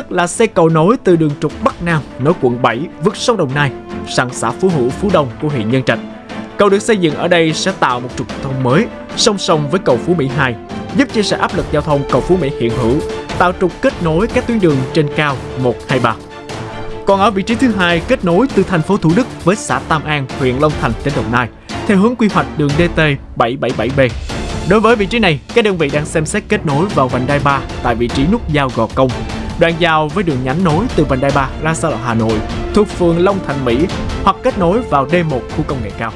chất là xây cầu nối từ đường trục Bắc Nam nối quận 7 vượt sông Đồng Nai sang xã Phú Hữu, Phú Đông của huyện Nhân Trạch. Cầu được xây dựng ở đây sẽ tạo một trục thông mới song song với cầu Phú Mỹ 2, giúp chia sẻ áp lực giao thông cầu Phú Mỹ hiện hữu, tạo trục kết nối các tuyến đường trên cao 1, 2, 3. Còn ở vị trí thứ hai kết nối từ thành phố Thủ Đức với xã Tam An, huyện Long Thành, tỉnh Đồng Nai, theo hướng quy hoạch đường DT 777B. Đối với vị trí này, các đơn vị đang xem xét kết nối vào vành đai 3 tại vị trí nút giao Gò Công, đoạn giao với đường nhánh nối từ vành đai 3 ra xa lộ Hà Nội thuộc phường Long Thành Mỹ hoặc kết nối vào D1 khu công nghệ cao.